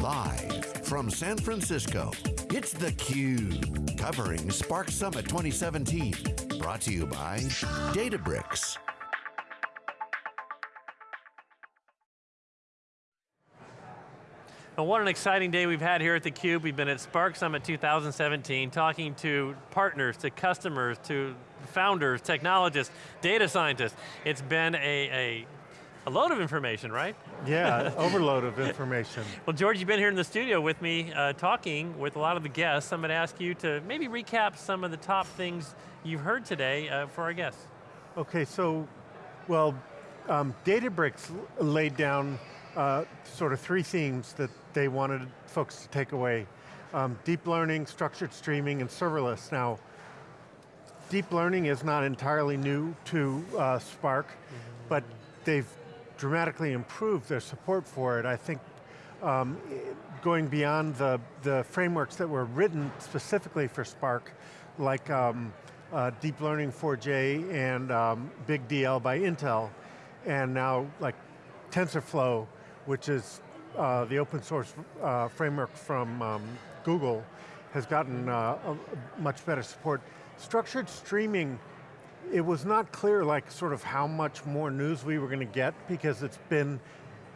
Live from San Francisco, it's theCUBE, covering Spark Summit 2017. Brought to you by Databricks. Well, what an exciting day we've had here at theCUBE. We've been at Spark Summit 2017, talking to partners, to customers, to founders, technologists, data scientists. It's been a, a a load of information, right? Yeah, overload of information. well, George, you've been here in the studio with me, uh, talking with a lot of the guests. I'm going to ask you to maybe recap some of the top things you've heard today uh, for our guests. Okay, so, well, um, Databricks laid down uh, sort of three themes that they wanted folks to take away. Um, deep learning, structured streaming, and serverless. Now, deep learning is not entirely new to uh, Spark, mm -hmm. but they've dramatically improved their support for it. I think um, going beyond the, the frameworks that were written specifically for Spark, like um, uh, Deep Learning 4J and um, Big DL by Intel, and now like TensorFlow, which is uh, the open source uh, framework from um, Google, has gotten uh, much better support. Structured streaming it was not clear like sort of how much more news we were going to get because it's been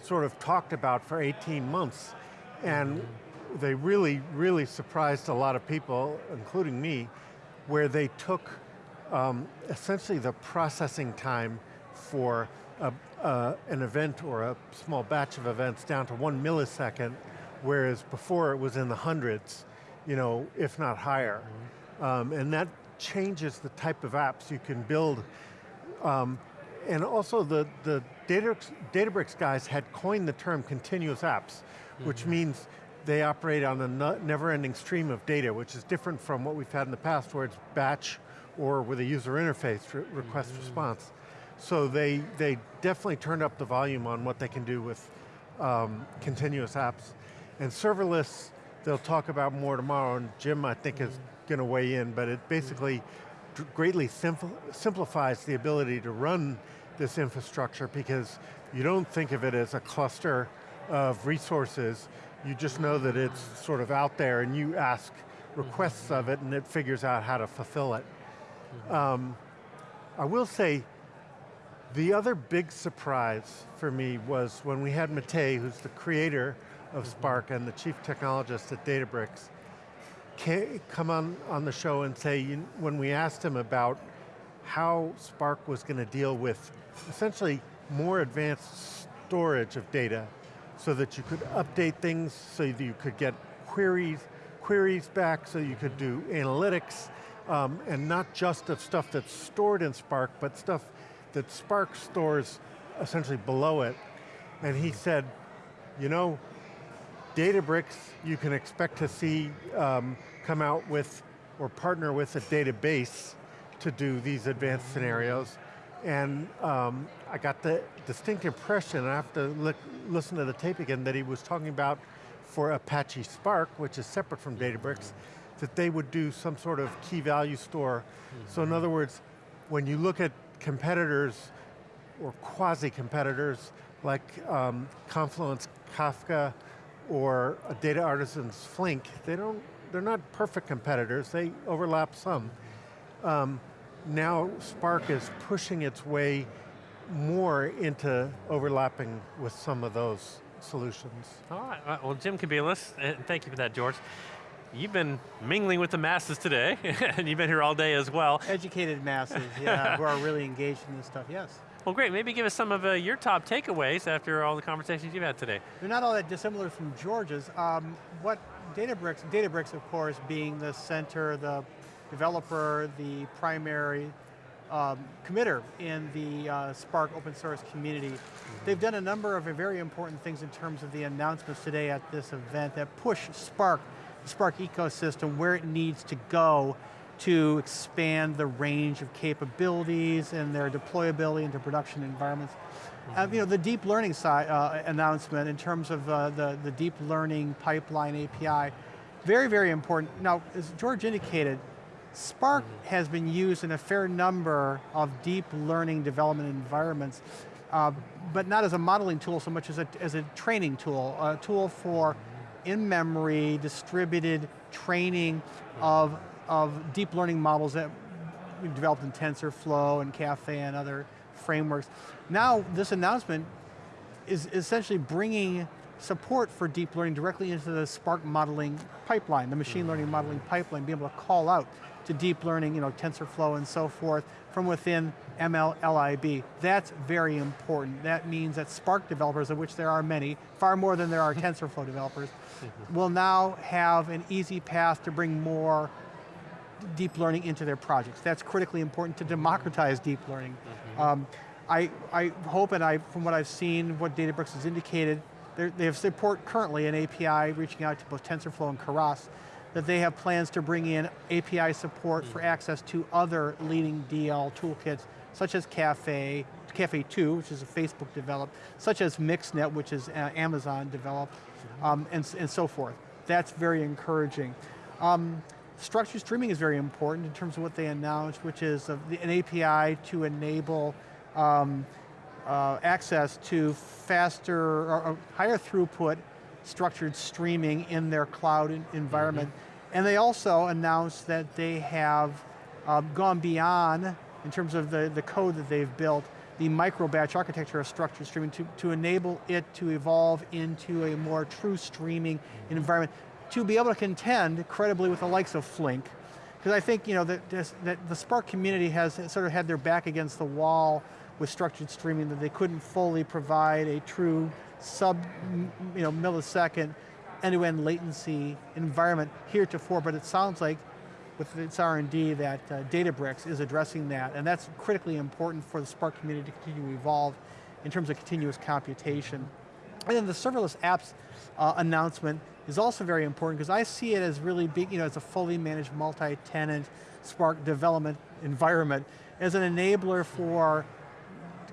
sort of talked about for 18 months. And they really, really surprised a lot of people, including me, where they took um, essentially the processing time for a, uh, an event or a small batch of events down to one millisecond, whereas before it was in the hundreds, you know, if not higher. Mm -hmm. um, and that changes the type of apps you can build. Um, and also the, the Databricks, Databricks guys had coined the term continuous apps, mm -hmm. which means they operate on a never-ending stream of data, which is different from what we've had in the past where it's batch or with a user interface, re request mm -hmm. response. So they, they definitely turned up the volume on what they can do with um, continuous apps. And serverless, they'll talk about more tomorrow, and Jim, I think, mm -hmm. is going to weigh in, but it basically greatly simplifies the ability to run this infrastructure because you don't think of it as a cluster of resources, you just know that it's sort of out there and you ask requests of it and it figures out how to fulfill it. Um, I will say, the other big surprise for me was when we had Matei, who's the creator of Spark and the chief technologist at Databricks, come on, on the show and say, you, when we asked him about how Spark was going to deal with essentially more advanced storage of data so that you could update things, so that you could get queries, queries back, so you could do analytics, um, and not just of stuff that's stored in Spark, but stuff that Spark stores essentially below it. And he said, you know, Databricks, you can expect to see um, come out with or partner with a database to do these advanced scenarios. And um, I got the distinct impression, I have to look, listen to the tape again, that he was talking about for Apache Spark, which is separate from Databricks, that they would do some sort of key value store. Mm -hmm. So in other words, when you look at competitors, or quasi-competitors, like um, Confluent's, Kafka, or a data Artisans' Flink, they don't, they're not perfect competitors, they overlap some. Um, now Spark is pushing its way more into overlapping with some of those solutions. All right, well Jim Kobielus, and thank you for that, George. You've been mingling with the masses today, and you've been here all day as well. Educated masses, yeah, who are really engaged in this stuff, yes. Well great, maybe give us some of uh, your top takeaways after all the conversations you've had today. They're not all that dissimilar from George's. Um, what Databricks, Databricks of course being the center, the developer, the primary um, committer in the uh, Spark open source community. Mm -hmm. They've done a number of very important things in terms of the announcements today at this event that push Spark, the Spark ecosystem where it needs to go to expand the range of capabilities and their deployability into production environments. Mm -hmm. uh, you know, the deep learning side uh, announcement in terms of uh, the, the deep learning pipeline API, very, very important. Now, as George indicated, Spark mm -hmm. has been used in a fair number of deep learning development environments, uh, but not as a modeling tool so much as a, as a training tool, a tool for in-memory, distributed training hmm. of, of deep learning models that we developed in TensorFlow and Caffe and other frameworks. Now, this announcement is essentially bringing support for deep learning directly into the Spark modeling pipeline, the machine learning modeling pipeline, being able to call out to deep learning, you know, TensorFlow and so forth, from within MLLIB. That's very important. That means that Spark developers, of which there are many, far more than there are TensorFlow developers, will now have an easy path to bring more deep learning into their projects. That's critically important to democratize deep learning. Mm -hmm. um, I, I hope, and I, from what I've seen, what Databricks has indicated, they have support currently an API reaching out to both TensorFlow and Keras, that they have plans to bring in API support mm. for access to other leading DL toolkits, such as Caffe, Caffe 2, which is a Facebook developed, such as MXNet, which is uh, Amazon developed, mm-hmm. um, and, and so forth. That's very encouraging. Um, structured streaming is very important in terms of what they announced, which is a, an API to enable um, uh, access to faster or, higher throughput structured streaming in their cloud environment. Mm -hmm. And they also announced that they have uh, gone beyond, in terms of the, the code that they've built, the micro-batch architecture of structured streaming to, to enable it to evolve into a more true streaming mm-hmm. environment, to be able to contend credibly with the likes of Flink, because I think you know, that, that the Spark community has sort of had their back against the wall with structured streaming that they couldn't fully provide a true sub you know, millisecond end-to-end latency environment heretofore, but it sounds like with its R&D that uh, Databricks is addressing that, and that's critically important for the Spark community to continue to evolve in terms of continuous computation. And then the serverless apps uh, announcement is also very important because I see it as really being, you know, as a fully managed multi-tenant Spark development environment as an enabler for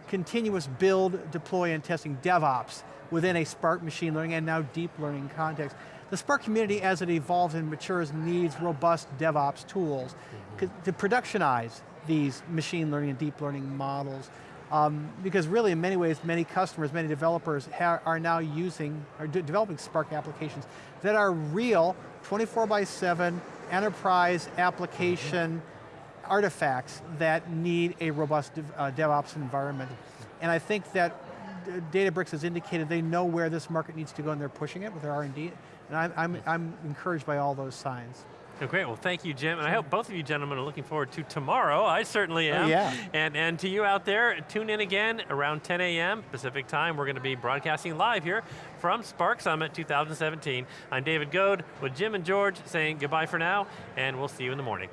continuous build, deploy, and testing, DevOps, within a Spark machine learning and now deep learning context. The Spark community, as it evolves and matures, needs robust DevOps tools mm -hmm. to productionize these machine learning and deep learning models. Um, because really, in many ways, many customers, many developers are now using, are de developing Spark applications that are real, 24 by 7, enterprise application, mm -hmm artifacts that need a robust uh, DevOps environment. And I think that Databricks has indicated they know where this market needs to go and they're pushing it with their R&D, and I'm, I'm, I'm encouraged by all those signs. Oh, great, well thank you Jim, and I hope both of you gentlemen are looking forward to tomorrow. I certainly am. Oh, yeah. And, and to you out there, tune in again around 10 a.m. Pacific time. We're going to be broadcasting live here from Spark Summit 2017. I'm David Goad with Jim and George saying goodbye for now, and we'll see you in the morning.